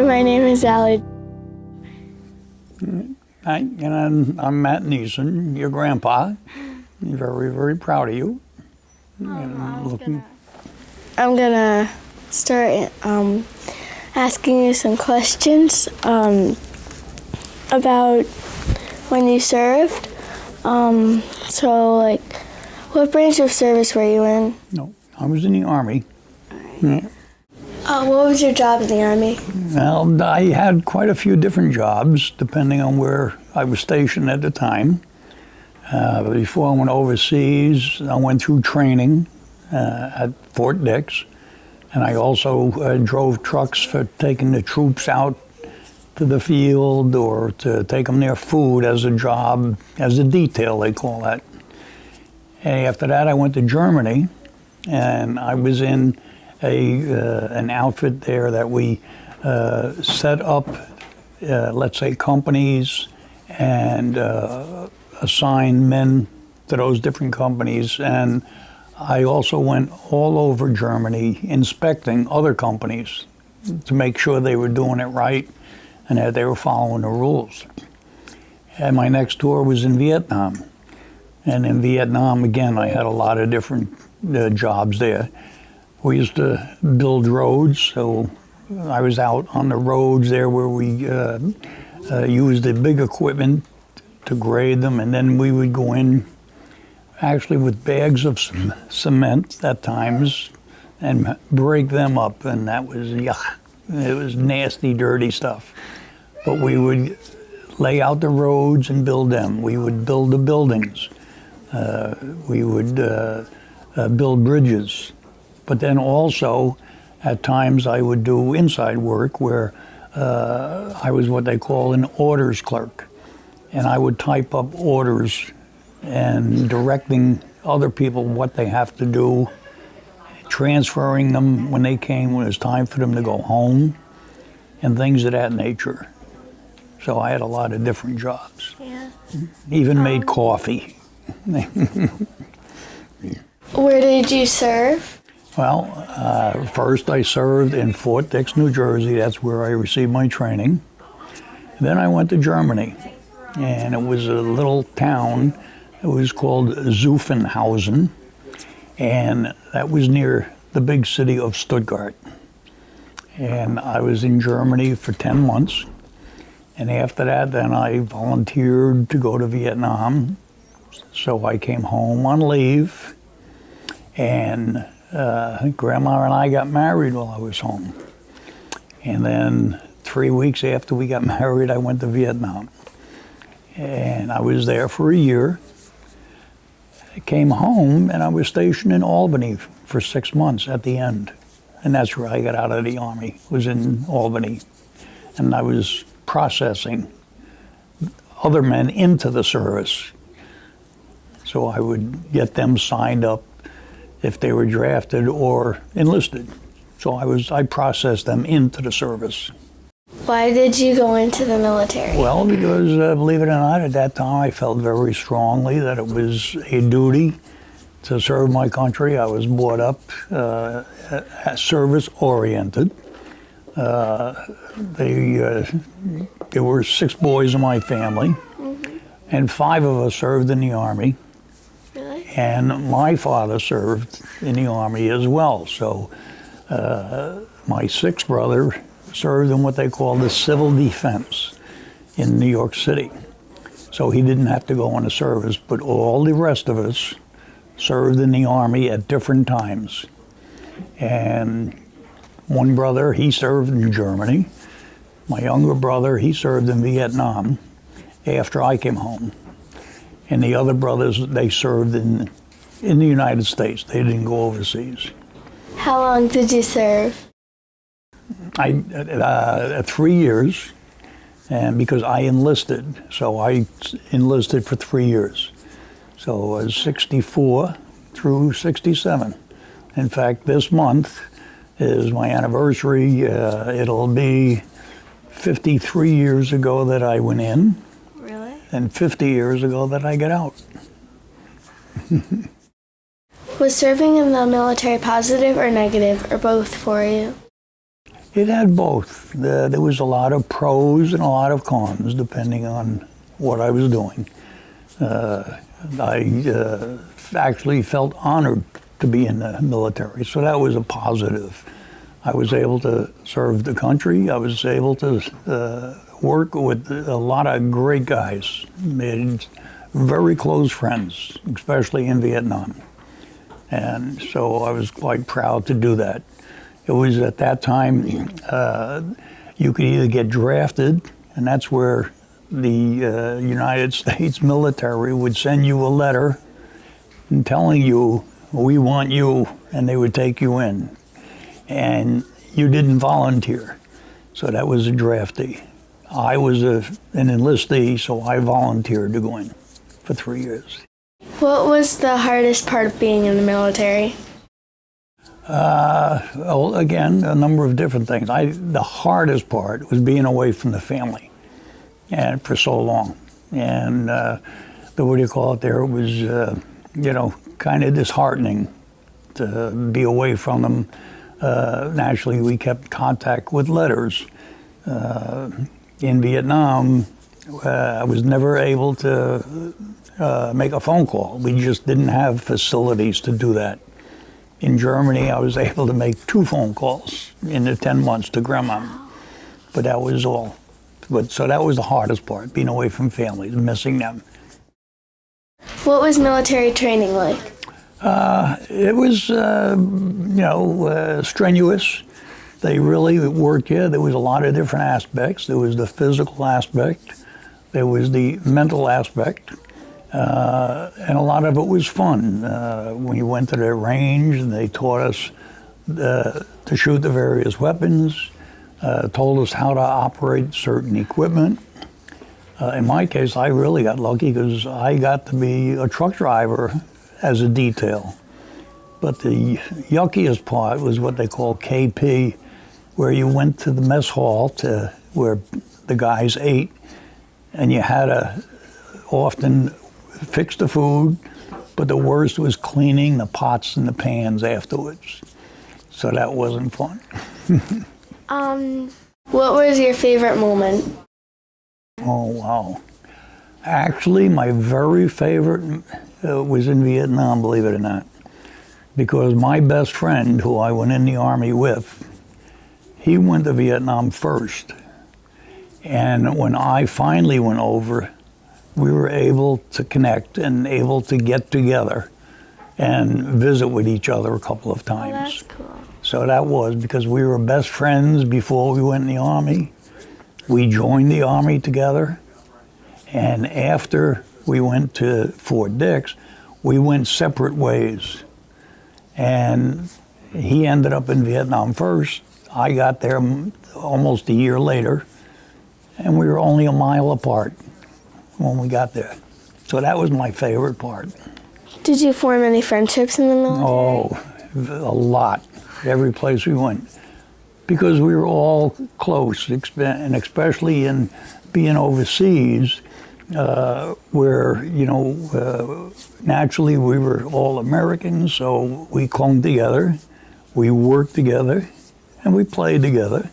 name's Allie. Hi, and I'm Matt Neeson, your grandpa. I'm very, very proud of you. And looking- I'm gonna start um, asking you some questions um, about when you served. Um, so, like, what branch of service were you in? No, I was in the Army. Yeah. Uh, what was your job in the army? Well, I had quite a few different jobs depending on where I was stationed at the time. Uh, before I went overseas, I went through training uh, at Fort Dix, and I also uh, drove trucks for taking the troops out to the field or to take them their food as a job, as a detail, they call that. And after that, I went to Germany, and I was in a uh, an outfit there that we uh, set up, uh, let's say, companies and uh, assign men to those different companies. And I also went all over Germany inspecting other companies to make sure they were doing it right and that they were following the rules. And my next tour was in Vietnam. And in Vietnam, again, I had a lot of different uh, jobs there. We used to build roads, so I was out on the roads there where we uh, uh, used the big equipment to grade them, and then we would go in actually with bags of cement at times and break them up, and that was yuck. It was nasty, dirty stuff. But we would lay out the roads and build them. We would build the buildings. Uh, we would uh, uh, build bridges. But then also, at times, I would do inside work where uh, I was what they call an orders clerk. And I would type up orders and directing other people what they have to do, transferring them when they came, when it was time for them to go home, and things of that nature. So I had a lot of different jobs. Yeah. Even made coffee. Where did you serve? Well, uh, first I served in Fort Dix, New Jersey. That's where I received my training. Then I went to Germany, and it was a little town. It was called Zuffenhausen, and that was near the big city of Stuttgart. And I was in Germany for 10 months. And after that, then I volunteered to go to Vietnam. So I came home on leave, and uh, Grandma and I got married while I was home. And then three weeks after we got married, I went to Vietnam. And I was there for a year. I came home and I was stationed in Albany for six months at the end. And that's where I got out of the Army, was in Albany. And I was processing other men into the service. So I would get them signed up if they were drafted or enlisted. So I was I processed them into the service. Why did you go into the military? Well, because uh, believe it or not, at that time I felt very strongly that it was a duty to serve my country. I was brought up uh, service oriented. Uh, they, uh, there were six boys in my family, and five of us served in the army. And my father served in the army as well. So uh, my sixth brother served in what they call the civil defense in New York City. So he didn't have to go into service, but all the rest of us served in the army at different times. And one brother, he served in Germany. My younger brother, he served in Vietnam after I came home and the other brothers they served in in the United States. They didn't go overseas. How long did you serve? I uh, three years, and because I enlisted, so I enlisted for three years. So I was 64 through 67. In fact, this month is my anniversary. Uh, it'll be 53 years ago that I went in? And 50 years ago that I get out. Was serving in the military positive or negative or both for you? It had both. The, there was a lot of pros and a lot of cons, depending on what I was doing. Uh, I uh, actually felt honored to be in the military, so that was a positive. I was able to serve the country. I was able to uh, work with a lot of great guys, made very close friends, especially in Vietnam. And so I was quite proud to do that. It was at that time uh, you could either get drafted, and that's where the uh, United States military would send you a letter telling you, we want you, and they would take you in. And you didn't volunteer, so that was a draftee. I was a, an enlistee, so I volunteered to go in for three years. What was the hardest part of being in the military? Uh, well, again, a number of different things. I, the hardest part was being away from the family, and for so long, and uh, the what do you call it? There it was, uh, you know, kind of disheartening to be away from them. Uh, naturally, we kept contact with letters. Uh, in Vietnam, uh, I was never able to uh, make a phone call. We just didn't have facilities to do that. In Germany, I was able to make two phone calls in the 10 months to grandma, but that was all. But so that was the hardest part, being away from family, missing them. What was military training like? Uh, it was, uh, you know, uh, strenuous. They really worked you. There was a lot of different aspects. There was the physical aspect. There was the mental aspect. Uh, and a lot of it was fun. Uh, we went to the range and they taught us uh, to shoot the various weapons, told us how to operate certain equipment. In my case, I really got lucky because I got to be a truck driver as a detail. But the yuckiest part was what they call KP, where you went to the mess hall to where the guys ate, and you had to often fix the food, but the worst was cleaning the pots and the pans afterwards. So that wasn't fun. Um, what was your favorite moment? Oh, wow. Actually, my very favorite uh, was in Vietnam, believe it or not. Because my best friend, who I went in the Army with, he went to Vietnam first. And when I finally went over, we were able to connect and able to get together and visit with each other a couple of Oh, times. that's cool. So that was because we were best friends before we went in the Army. We joined the Army together. And after we went to Fort Dix, we went separate ways. And he ended up in Vietnam first. I got there almost a year later. And we were only a mile apart when we got there. So that was my favorite part. Did you form any friendships in the military? Oh, a lot. Every place we went. Because we were all close, and especially in being overseas, uh, where, you know, uh, naturally we were all Americans, so we clung together, we worked together, and we played together.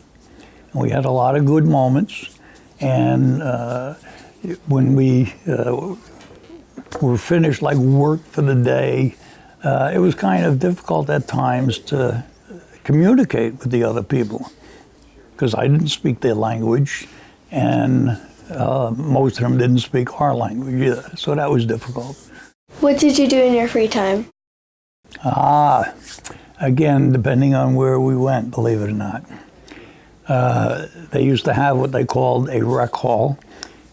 And we had a lot of good moments. And uh, when we uh, were finished, like work for the day, uh, it was kind of difficult at times to communicate with the other people because I didn't speak their language, and uh, most of them didn't speak our language either. So that was difficult. What did you do in your free time? Ah, again, depending on where we went, believe it or not. Uh, they used to have what they called a rec hall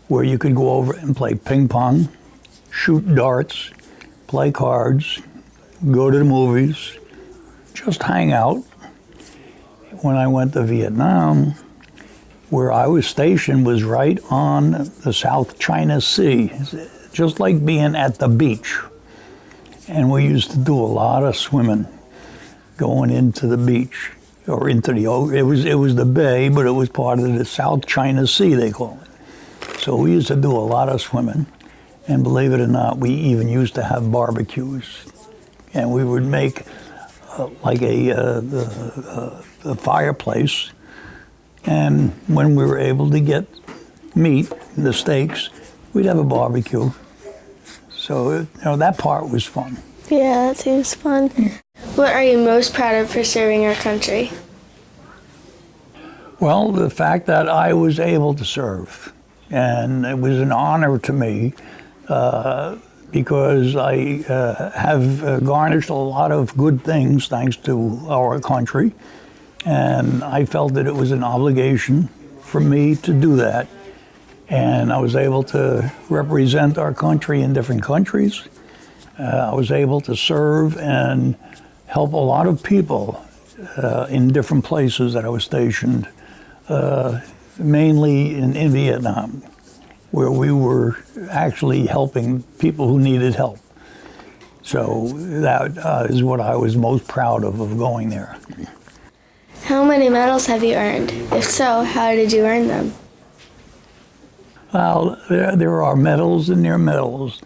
where you could go over and play ping pong, shoot darts, play cards, go to the movies, just hang out. When I went to Vietnam, where I was stationed was right on the South China Sea, just like being at the beach. And we used to do a lot of swimming going into the beach or into the it was it was the bay, but it was part of the South China Sea they call it. So we used to do a lot of swimming, and believe it or not, we even used to have barbecues, and we would make uh, like a, uh, uh, a fireplace And when we were able to get meat, the steaks, we'd have a barbecue. So, you know, that part was fun. Yeah, that seems fun. What are you most proud of for serving our country? Well, the fact that I was able to serve, and it was an honor to me uh, because I uh, have uh, garnished a lot of good things thanks to our country, and I felt that it was an obligation for me to do that. And I was able to represent our country in different countries. Uh, I was able to serve and help a lot of people uh, in different places that I was stationed uh, mainly in, in Vietnam, where we were actually helping people who needed help. So that uh, is what I was most proud of, of going there. How many medals have you earned? If so, how did you earn them? Well, there, there are medals and there medals.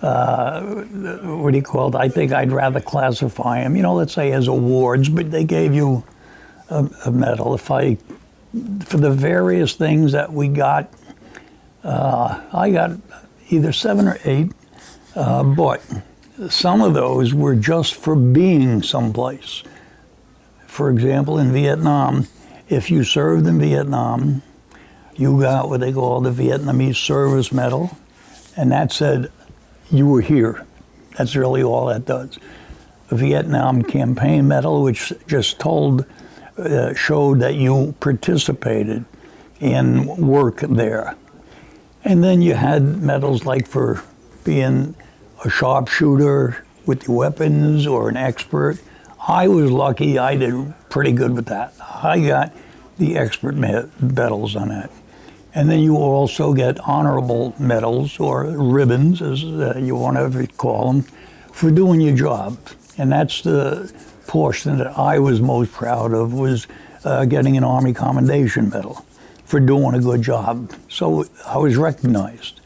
Uh, what do you call it? I think I'd rather classify them, you know, let's say as awards, but they gave you a, a medal. If I for the various things that we got, uh, I got either seven or eight, uh, but some of those were just for being someplace. For example, in Vietnam, if you served in Vietnam, you got what they call the Vietnamese Service Medal, and that said you were here. That's really all that does. A Vietnam Campaign Medal, which just told uh, showed that you participated in work there. And then you had medals like for being a sharpshooter with your weapons or an expert. I was lucky, I did pretty good with that. I got the expert medals on that. And then you also get honorable medals or ribbons, as uh, you want to call them, for doing your job. And that's the portion that I was most proud of was uh, getting an Army Commendation Medal for doing a good job. So I was recognized.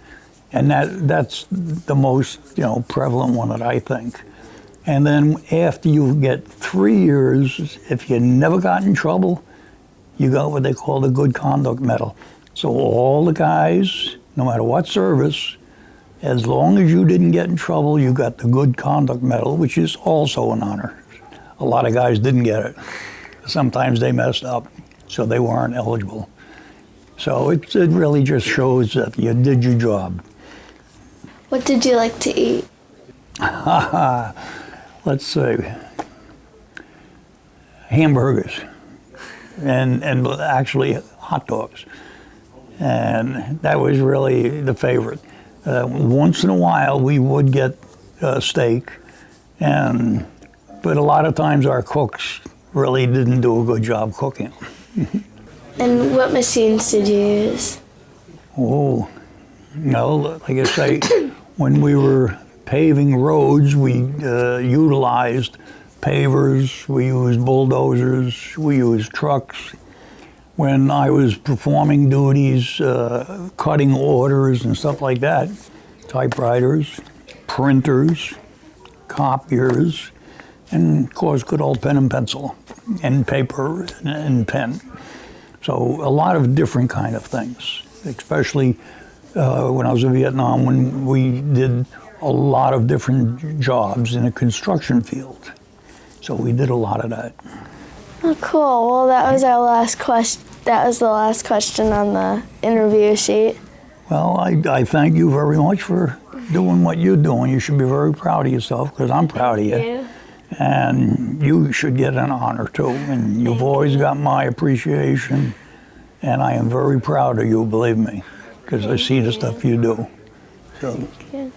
And that, that's the most you know prevalent one that I think. And then after you get three years, if you never got in trouble, you got what they call the Good Conduct Medal. So all the guys, no matter what service, as long as you didn't get in trouble, you got the Good Conduct Medal, which is also an honor. A lot of guys didn't get it. Sometimes they messed up, so they weren't eligible. So it, it really just shows that you did your job. What did you like to eat? Let's say, Hamburgers and, and actually hot dogs. And that was really the favorite. Uh, once in a while, we would get uh, steak, and but a lot of times our cooks really didn't do a good job cooking. And what machines did you use? Oh, no, like I say, when we were paving roads, we uh, utilized pavers, we used bulldozers, we used trucks. When I was performing duties, uh, cutting orders and stuff like that, typewriters, printers, copiers, and of course, good old pen and pencil, and paper and pen. So a lot of different kind of things, especially uh, when I was in Vietnam, when we did a lot of different jobs in a construction field. So we did a lot of that. Oh, cool. Well, that was our last question. That was the last question on the interview sheet. Well, I, I thank you very much for doing what you're doing. You should be very proud of yourself because I'm proud of you. And you should get an honor too. And you've always got my appreciation. And I am very proud of you, believe me, because I see the stuff you do. So, Yeah.